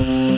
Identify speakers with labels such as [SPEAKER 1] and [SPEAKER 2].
[SPEAKER 1] Bye.